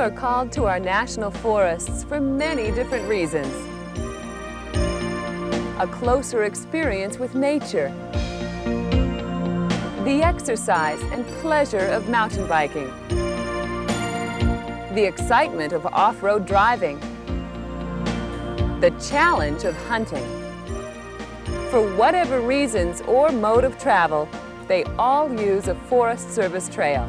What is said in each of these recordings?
are called to our national forests for many different reasons. A closer experience with nature, the exercise and pleasure of mountain biking, the excitement of off-road driving, the challenge of hunting. For whatever reasons or mode of travel, they all use a Forest Service trail.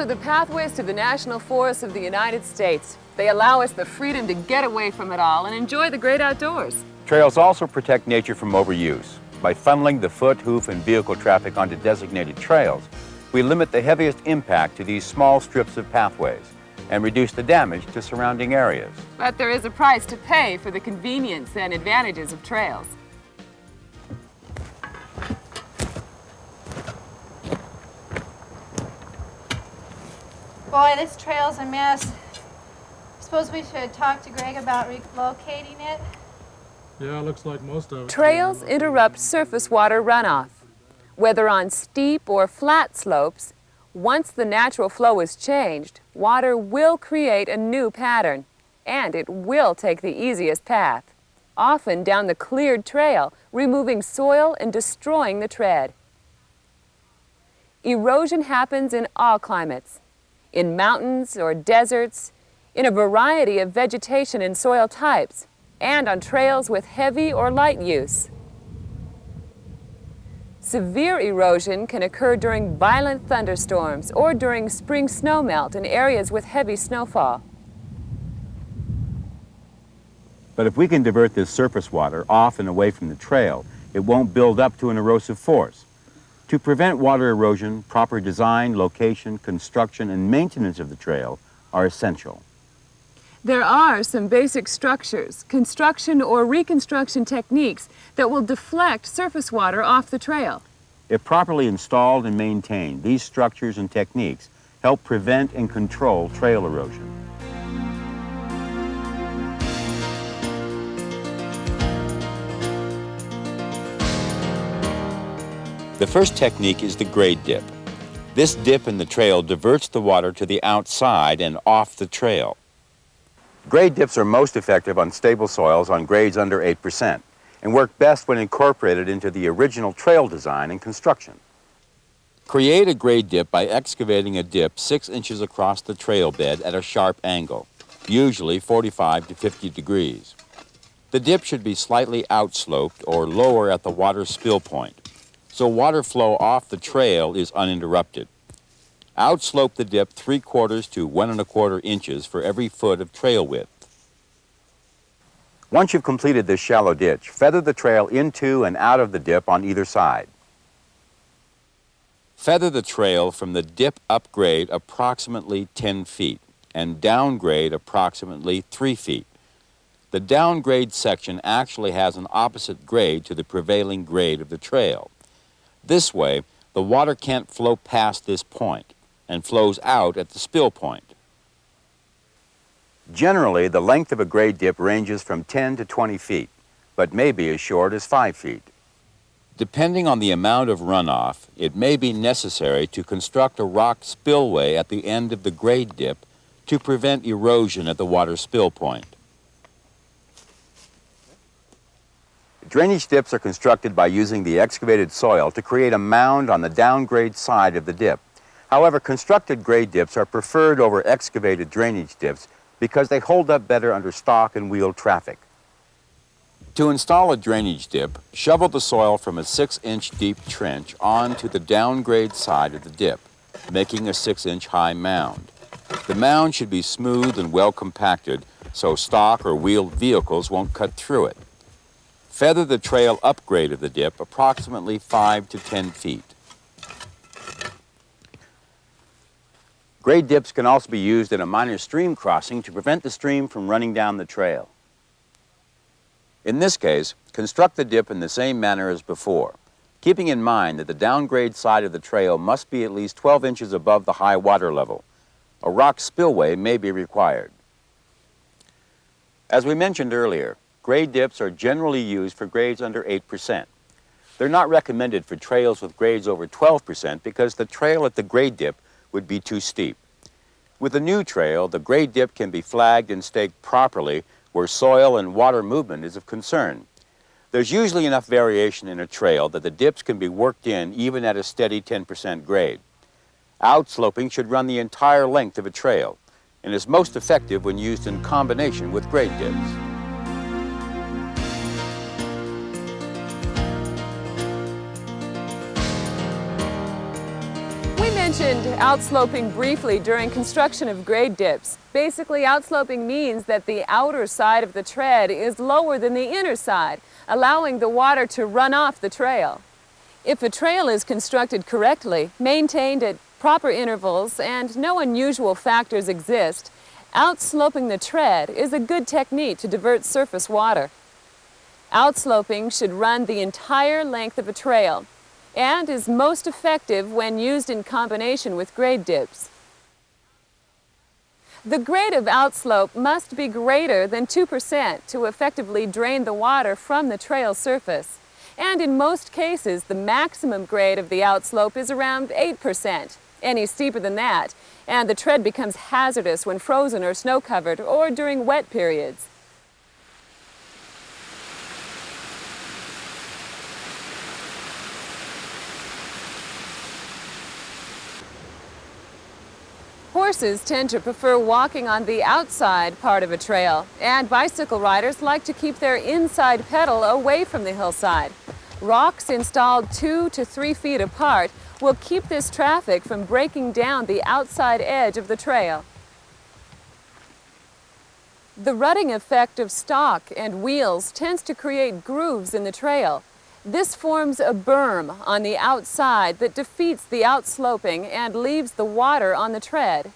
Are the pathways to the National Forests of the United States. They allow us the freedom to get away from it all and enjoy the great outdoors. Trails also protect nature from overuse. By funneling the foot, hoof, and vehicle traffic onto designated trails, we limit the heaviest impact to these small strips of pathways and reduce the damage to surrounding areas. But there is a price to pay for the convenience and advantages of trails. Boy, this trail's a mess. I Suppose we should talk to Greg about relocating it? Yeah, looks like most of it. Trails interrupt surface water runoff. Whether on steep or flat slopes, once the natural flow is changed, water will create a new pattern, and it will take the easiest path, often down the cleared trail, removing soil and destroying the tread. Erosion happens in all climates, in mountains or deserts, in a variety of vegetation and soil types, and on trails with heavy or light use. Severe erosion can occur during violent thunderstorms or during spring snowmelt in areas with heavy snowfall. But if we can divert this surface water off and away from the trail, it won't build up to an erosive force. To prevent water erosion, proper design, location, construction, and maintenance of the trail are essential. There are some basic structures, construction or reconstruction techniques that will deflect surface water off the trail. If properly installed and maintained, these structures and techniques help prevent and control trail erosion. The first technique is the grade dip. This dip in the trail diverts the water to the outside and off the trail. Grade dips are most effective on stable soils on grades under 8% and work best when incorporated into the original trail design and construction. Create a grade dip by excavating a dip 6 inches across the trail bed at a sharp angle, usually 45 to 50 degrees. The dip should be slightly outsloped or lower at the water spill point so water flow off the trail is uninterrupted. Outslope the dip three quarters to one and a quarter inches for every foot of trail width. Once you've completed this shallow ditch, feather the trail into and out of the dip on either side. Feather the trail from the dip upgrade approximately 10 feet and downgrade approximately 3 feet. The downgrade section actually has an opposite grade to the prevailing grade of the trail. This way, the water can't flow past this point and flows out at the spill point. Generally, the length of a grade dip ranges from 10 to 20 feet, but may be as short as 5 feet. Depending on the amount of runoff, it may be necessary to construct a rock spillway at the end of the grade dip to prevent erosion at the water spill point. Drainage dips are constructed by using the excavated soil to create a mound on the downgrade side of the dip. However, constructed grade dips are preferred over excavated drainage dips because they hold up better under stock and wheel traffic. To install a drainage dip, shovel the soil from a 6-inch deep trench onto the downgrade side of the dip, making a 6-inch high mound. The mound should be smooth and well compacted so stock or wheeled vehicles won't cut through it. Feather the trail upgrade of the dip approximately 5 to 10 feet. Grade dips can also be used in a minor stream crossing to prevent the stream from running down the trail. In this case, construct the dip in the same manner as before, keeping in mind that the downgrade side of the trail must be at least 12 inches above the high water level. A rock spillway may be required. As we mentioned earlier, grade dips are generally used for grades under 8%. They're not recommended for trails with grades over 12% because the trail at the grade dip would be too steep. With a new trail, the grade dip can be flagged and staked properly where soil and water movement is of concern. There's usually enough variation in a trail that the dips can be worked in even at a steady 10% grade. Outsloping should run the entire length of a trail and is most effective when used in combination with grade dips. Outsloping briefly during construction of grade dips. Basically, outsloping means that the outer side of the tread is lower than the inner side, allowing the water to run off the trail. If a trail is constructed correctly, maintained at proper intervals, and no unusual factors exist, outsloping the tread is a good technique to divert surface water. Outsloping should run the entire length of a trail and is most effective when used in combination with grade dips. The grade of outslope must be greater than 2% to effectively drain the water from the trail surface. And in most cases, the maximum grade of the outslope is around 8% any steeper than that, and the tread becomes hazardous when frozen or snow-covered or during wet periods. Horses tend to prefer walking on the outside part of a trail, and bicycle riders like to keep their inside pedal away from the hillside. Rocks installed two to three feet apart will keep this traffic from breaking down the outside edge of the trail. The rutting effect of stock and wheels tends to create grooves in the trail. This forms a berm on the outside that defeats the outsloping and leaves the water on the tread.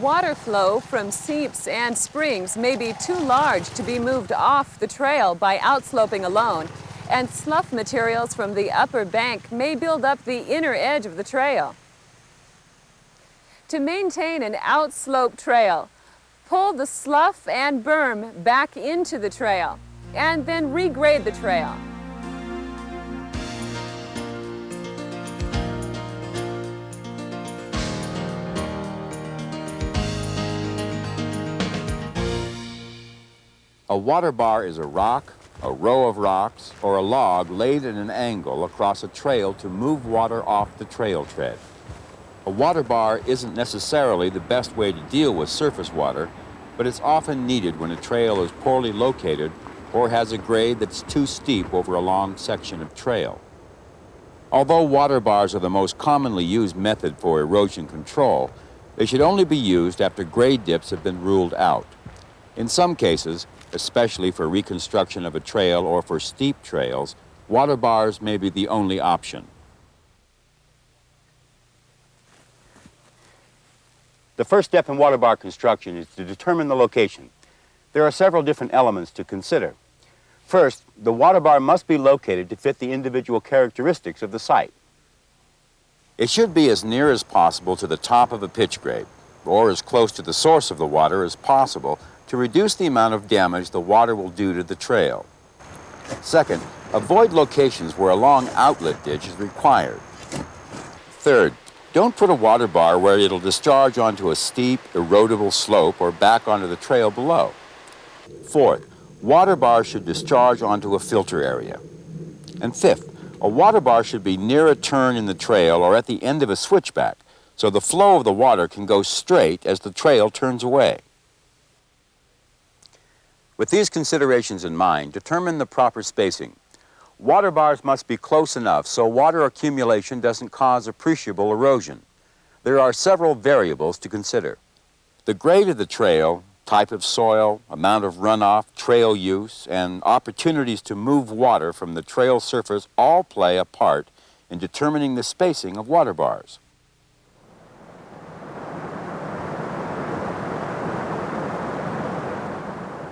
Water flow from seeps and springs may be too large to be moved off the trail by outsloping alone, and slough materials from the upper bank may build up the inner edge of the trail. To maintain an outslope trail, pull the slough and berm back into the trail and then regrade the trail. A water bar is a rock a row of rocks, or a log laid at an angle across a trail to move water off the trail tread. A water bar isn't necessarily the best way to deal with surface water, but it's often needed when a trail is poorly located or has a grade that's too steep over a long section of trail. Although water bars are the most commonly used method for erosion control, they should only be used after grade dips have been ruled out. In some cases, especially for reconstruction of a trail or for steep trails, water bars may be the only option. The first step in water bar construction is to determine the location. There are several different elements to consider. First, the water bar must be located to fit the individual characteristics of the site. It should be as near as possible to the top of a pitch grade, or as close to the source of the water as possible to reduce the amount of damage the water will do to the trail. Second, avoid locations where a long outlet ditch is required. Third, don't put a water bar where it'll discharge onto a steep, erodible slope or back onto the trail below. Fourth, water bars should discharge onto a filter area. And fifth, a water bar should be near a turn in the trail or at the end of a switchback, so the flow of the water can go straight as the trail turns away. With these considerations in mind, determine the proper spacing. Water bars must be close enough so water accumulation doesn't cause appreciable erosion. There are several variables to consider. The grade of the trail, type of soil, amount of runoff, trail use, and opportunities to move water from the trail surface all play a part in determining the spacing of water bars.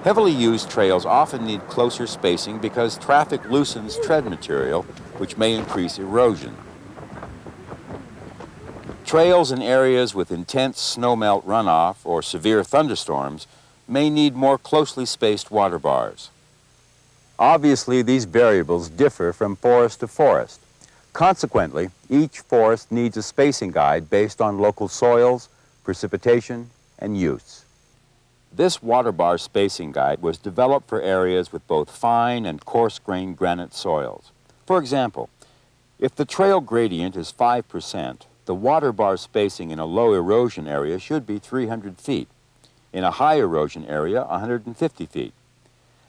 Heavily used trails often need closer spacing because traffic loosens tread material, which may increase erosion. Trails in areas with intense snowmelt runoff or severe thunderstorms may need more closely spaced water bars. Obviously, these variables differ from forest to forest. Consequently, each forest needs a spacing guide based on local soils, precipitation, and use. This water bar spacing guide was developed for areas with both fine and coarse-grained granite soils. For example, if the trail gradient is 5%, the water bar spacing in a low erosion area should be 300 feet. In a high erosion area, 150 feet.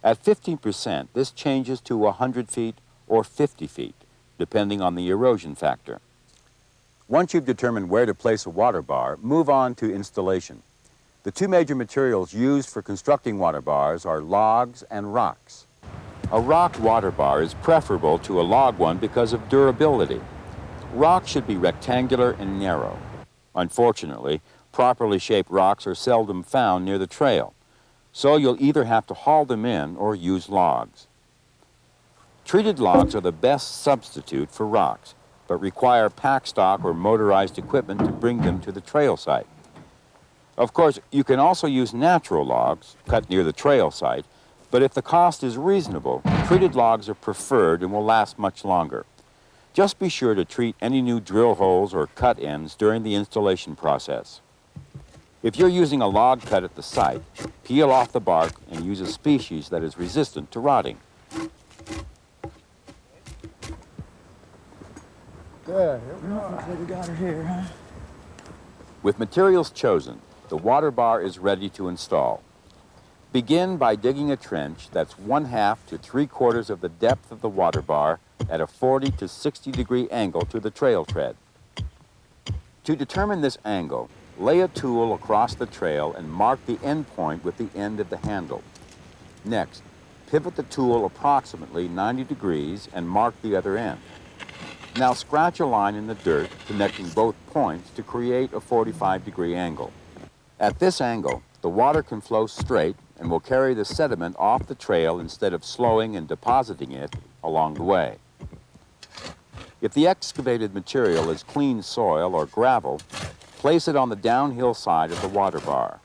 At 15%, this changes to 100 feet or 50 feet, depending on the erosion factor. Once you've determined where to place a water bar, move on to installation. The two major materials used for constructing water bars are logs and rocks. A rock water bar is preferable to a log one because of durability. Rock should be rectangular and narrow. Unfortunately, properly shaped rocks are seldom found near the trail, so you'll either have to haul them in or use logs. Treated logs are the best substitute for rocks, but require pack stock or motorized equipment to bring them to the trail site. Of course, you can also use natural logs cut near the trail site, but if the cost is reasonable, treated logs are preferred and will last much longer. Just be sure to treat any new drill holes or cut ends during the installation process. If you're using a log cut at the site, peel off the bark and use a species that is resistant to rotting. Looks like we got her here, huh? With materials chosen, the water bar is ready to install. Begin by digging a trench that's one half to three quarters of the depth of the water bar at a 40 to 60 degree angle to the trail tread. To determine this angle, lay a tool across the trail and mark the end point with the end of the handle. Next, pivot the tool approximately 90 degrees and mark the other end. Now scratch a line in the dirt connecting both points to create a 45 degree angle. At this angle, the water can flow straight and will carry the sediment off the trail instead of slowing and depositing it along the way. If the excavated material is clean soil or gravel, place it on the downhill side of the water bar.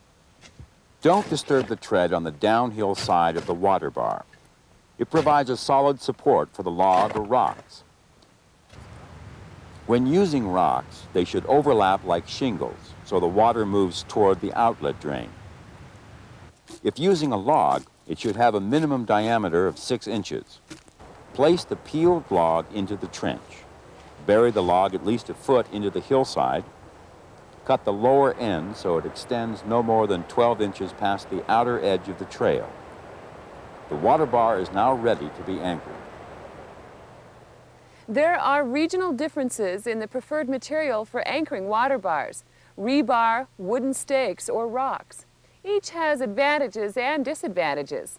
Don't disturb the tread on the downhill side of the water bar. It provides a solid support for the log or rocks. When using rocks, they should overlap like shingles so the water moves toward the outlet drain. If using a log, it should have a minimum diameter of six inches. Place the peeled log into the trench. Bury the log at least a foot into the hillside. Cut the lower end so it extends no more than 12 inches past the outer edge of the trail. The water bar is now ready to be anchored. There are regional differences in the preferred material for anchoring water bars, rebar, wooden stakes, or rocks. Each has advantages and disadvantages.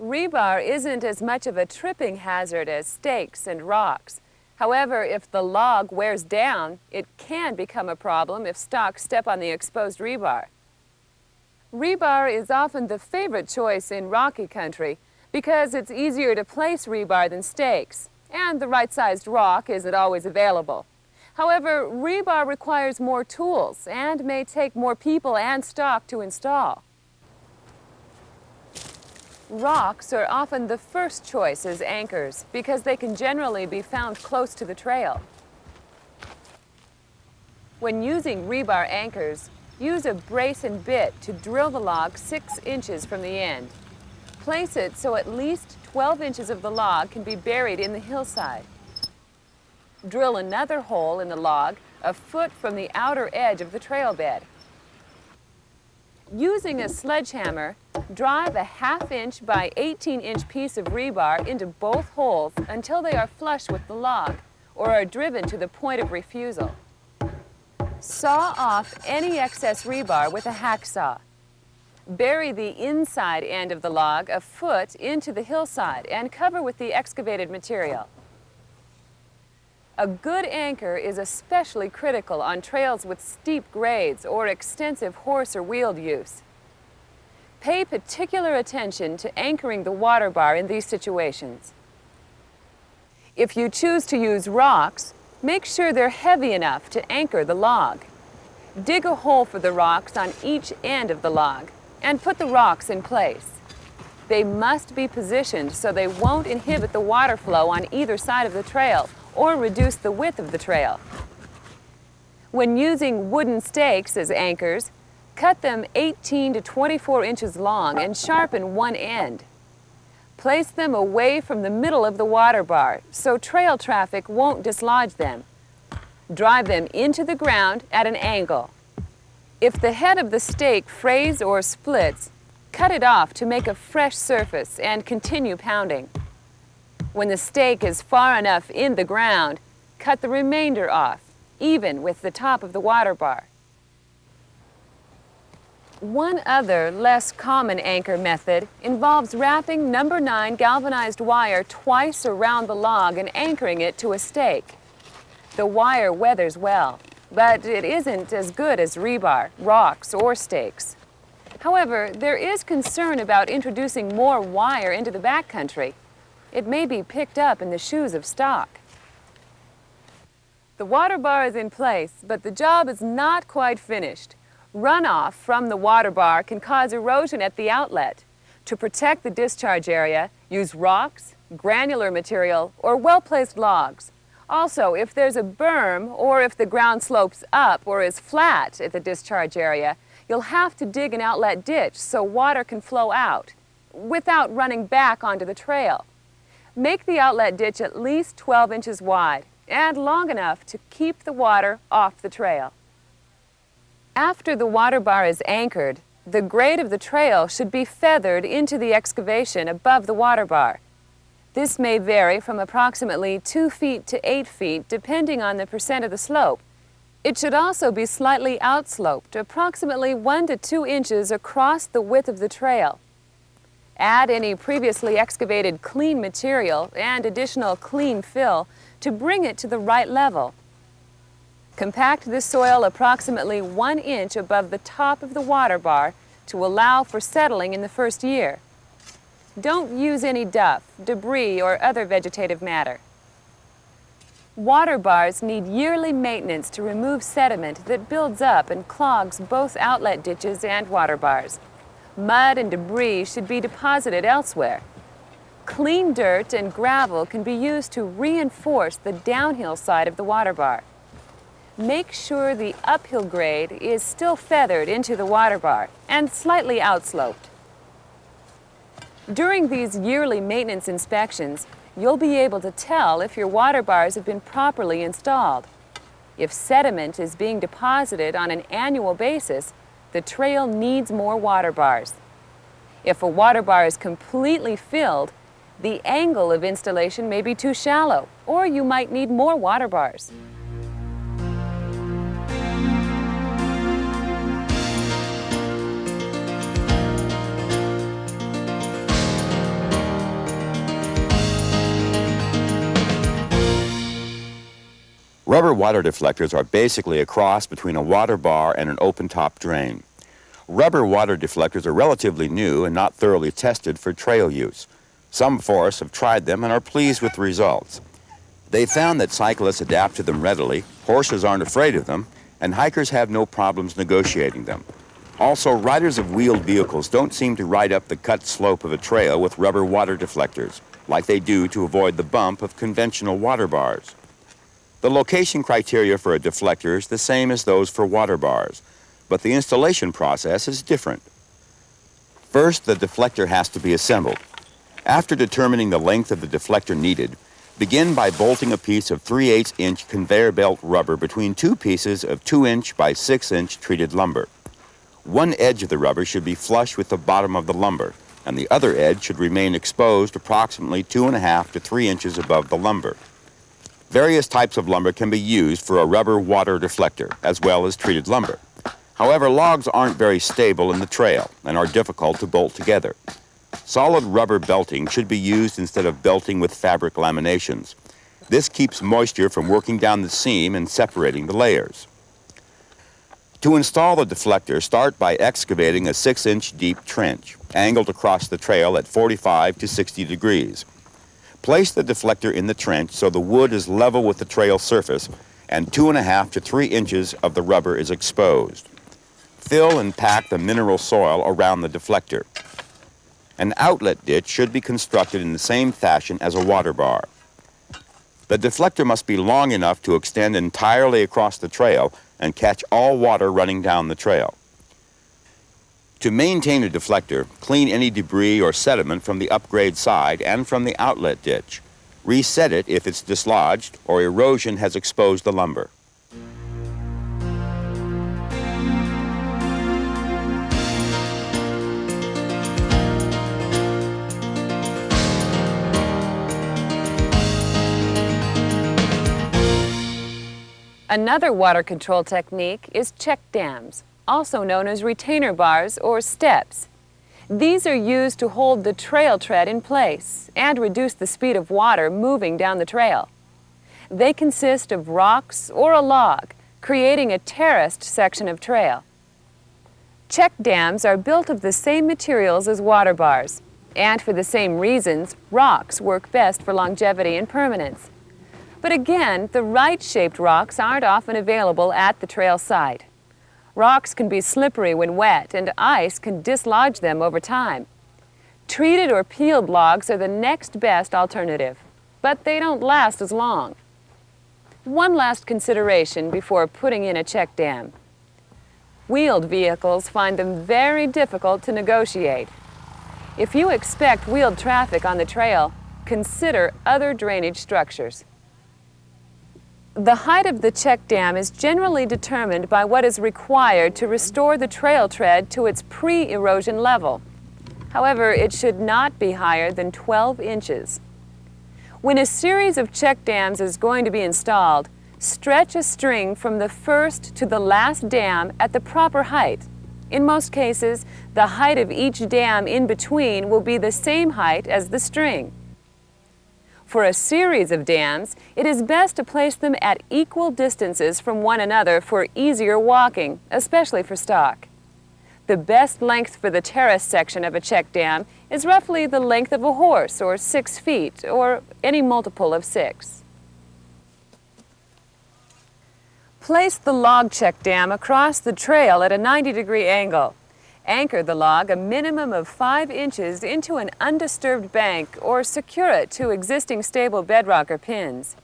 Rebar isn't as much of a tripping hazard as stakes and rocks. However, if the log wears down, it can become a problem if stock step on the exposed rebar. Rebar is often the favorite choice in rocky country because it's easier to place rebar than stakes, and the right-sized rock isn't always available. However, rebar requires more tools and may take more people and stock to install. Rocks are often the first choice as anchors because they can generally be found close to the trail. When using rebar anchors, use a brace and bit to drill the log six inches from the end. Place it so at least 12 inches of the log can be buried in the hillside. Drill another hole in the log a foot from the outer edge of the trail bed. Using a sledgehammer, drive a half inch by 18 inch piece of rebar into both holes until they are flush with the log or are driven to the point of refusal. Saw off any excess rebar with a hacksaw. Bury the inside end of the log a foot into the hillside and cover with the excavated material. A good anchor is especially critical on trails with steep grades or extensive horse or wheeled use. Pay particular attention to anchoring the water bar in these situations. If you choose to use rocks, make sure they're heavy enough to anchor the log. Dig a hole for the rocks on each end of the log and put the rocks in place. They must be positioned so they won't inhibit the water flow on either side of the trail or reduce the width of the trail. When using wooden stakes as anchors, cut them 18 to 24 inches long and sharpen one end. Place them away from the middle of the water bar so trail traffic won't dislodge them. Drive them into the ground at an angle. If the head of the stake frays or splits, cut it off to make a fresh surface and continue pounding. When the stake is far enough in the ground, cut the remainder off, even with the top of the water bar. One other, less common anchor method involves wrapping number 9 galvanized wire twice around the log and anchoring it to a stake. The wire weathers well, but it isn't as good as rebar, rocks, or stakes. However, there is concern about introducing more wire into the backcountry. It may be picked up in the shoes of stock. The water bar is in place, but the job is not quite finished. Runoff from the water bar can cause erosion at the outlet. To protect the discharge area, use rocks, granular material, or well-placed logs. Also, if there's a berm or if the ground slopes up or is flat at the discharge area, you'll have to dig an outlet ditch so water can flow out without running back onto the trail. Make the outlet ditch at least 12 inches wide and long enough to keep the water off the trail. After the water bar is anchored, the grade of the trail should be feathered into the excavation above the water bar. This may vary from approximately 2 feet to 8 feet depending on the percent of the slope. It should also be slightly outsloped, approximately 1 to 2 inches across the width of the trail. Add any previously excavated clean material and additional clean fill to bring it to the right level. Compact the soil approximately one inch above the top of the water bar to allow for settling in the first year. Don't use any duff, debris, or other vegetative matter. Water bars need yearly maintenance to remove sediment that builds up and clogs both outlet ditches and water bars. Mud and debris should be deposited elsewhere. Clean dirt and gravel can be used to reinforce the downhill side of the water bar make sure the uphill grade is still feathered into the water bar and slightly outsloped. During these yearly maintenance inspections, you'll be able to tell if your water bars have been properly installed. If sediment is being deposited on an annual basis, the trail needs more water bars. If a water bar is completely filled, the angle of installation may be too shallow, or you might need more water bars. Rubber water deflectors are basically a cross between a water bar and an open-top drain. Rubber water deflectors are relatively new and not thoroughly tested for trail use. Some forests have tried them and are pleased with the results. They found that cyclists adapt to them readily, horses aren't afraid of them, and hikers have no problems negotiating them. Also, riders of wheeled vehicles don't seem to ride up the cut slope of a trail with rubber water deflectors, like they do to avoid the bump of conventional water bars. The location criteria for a deflector is the same as those for water bars, but the installation process is different. First, the deflector has to be assembled. After determining the length of the deflector needed, begin by bolting a piece of 3 8 inch conveyor belt rubber between two pieces of 2 inch by 6 inch treated lumber. One edge of the rubber should be flush with the bottom of the lumber, and the other edge should remain exposed approximately 2.5 to 3 inches above the lumber. Various types of lumber can be used for a rubber water deflector, as well as treated lumber. However, logs aren't very stable in the trail and are difficult to bolt together. Solid rubber belting should be used instead of belting with fabric laminations. This keeps moisture from working down the seam and separating the layers. To install the deflector, start by excavating a 6-inch deep trench, angled across the trail at 45 to 60 degrees. Place the deflector in the trench so the wood is level with the trail surface and two and a half to three inches of the rubber is exposed. Fill and pack the mineral soil around the deflector. An outlet ditch should be constructed in the same fashion as a water bar. The deflector must be long enough to extend entirely across the trail and catch all water running down the trail. To maintain a deflector, clean any debris or sediment from the upgrade side and from the outlet ditch. Reset it if it's dislodged or erosion has exposed the lumber. Another water control technique is check dams, also known as retainer bars or steps. These are used to hold the trail tread in place and reduce the speed of water moving down the trail. They consist of rocks or a log, creating a terraced section of trail. Check dams are built of the same materials as water bars, and for the same reasons, rocks work best for longevity and permanence. But again, the right-shaped rocks aren't often available at the trail site. Rocks can be slippery when wet, and ice can dislodge them over time. Treated or peeled logs are the next best alternative, but they don't last as long. One last consideration before putting in a check dam. Wheeled vehicles find them very difficult to negotiate. If you expect wheeled traffic on the trail, consider other drainage structures. The height of the check dam is generally determined by what is required to restore the trail tread to its pre-erosion level. However, it should not be higher than 12 inches. When a series of check dams is going to be installed, stretch a string from the first to the last dam at the proper height. In most cases, the height of each dam in between will be the same height as the string. For a series of dams, it is best to place them at equal distances from one another for easier walking, especially for stock. The best length for the terrace section of a check dam is roughly the length of a horse, or six feet, or any multiple of six. Place the log check dam across the trail at a 90 degree angle. Anchor the log a minimum of 5 inches into an undisturbed bank or secure it to existing stable bedrock or pins.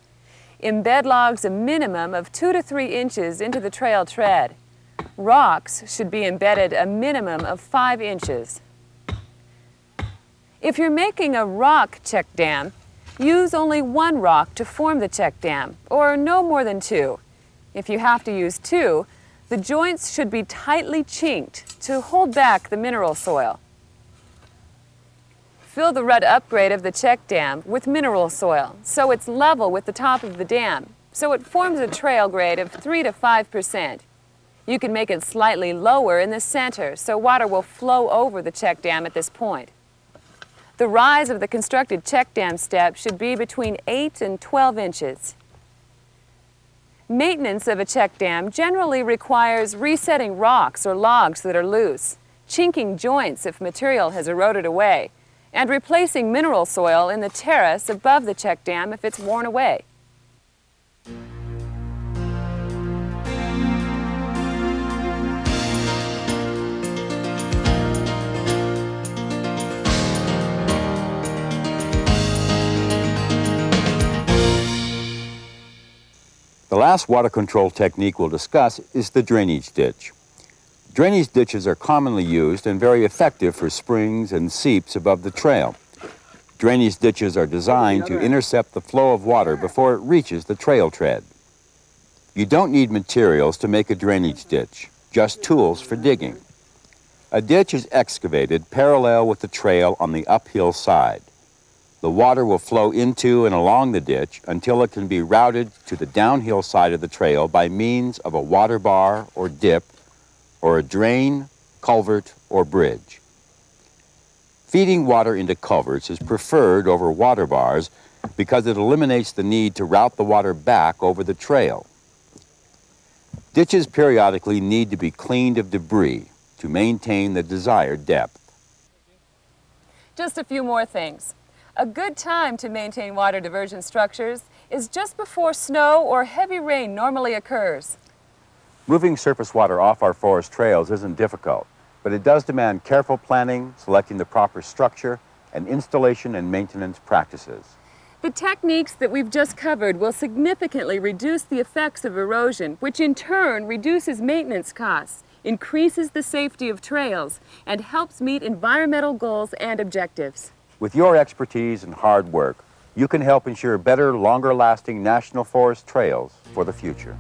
Embed logs a minimum of 2 to 3 inches into the trail tread. Rocks should be embedded a minimum of 5 inches. If you're making a rock check dam, use only one rock to form the check dam, or no more than two. If you have to use two, the joints should be tightly chinked to hold back the mineral soil. Fill the rut upgrade of the check dam with mineral soil so it's level with the top of the dam, so it forms a trail grade of 3 to 5 percent. You can make it slightly lower in the center so water will flow over the check dam at this point. The rise of the constructed check dam step should be between 8 and 12 inches. Maintenance of a check dam generally requires resetting rocks or logs that are loose, chinking joints if material has eroded away, and replacing mineral soil in the terrace above the check dam if it's worn away. The last water control technique we'll discuss is the drainage ditch. Drainage ditches are commonly used and very effective for springs and seeps above the trail. Drainage ditches are designed to intercept the flow of water before it reaches the trail tread. You don't need materials to make a drainage ditch, just tools for digging. A ditch is excavated parallel with the trail on the uphill side. The water will flow into and along the ditch until it can be routed to the downhill side of the trail by means of a water bar or dip or a drain, culvert, or bridge. Feeding water into culverts is preferred over water bars because it eliminates the need to route the water back over the trail. Ditches periodically need to be cleaned of debris to maintain the desired depth. Just a few more things. A good time to maintain water diversion structures is just before snow or heavy rain normally occurs. Moving surface water off our forest trails isn't difficult, but it does demand careful planning, selecting the proper structure, and installation and maintenance practices. The techniques that we've just covered will significantly reduce the effects of erosion, which in turn reduces maintenance costs, increases the safety of trails, and helps meet environmental goals and objectives. With your expertise and hard work, you can help ensure better, longer-lasting national forest trails for the future.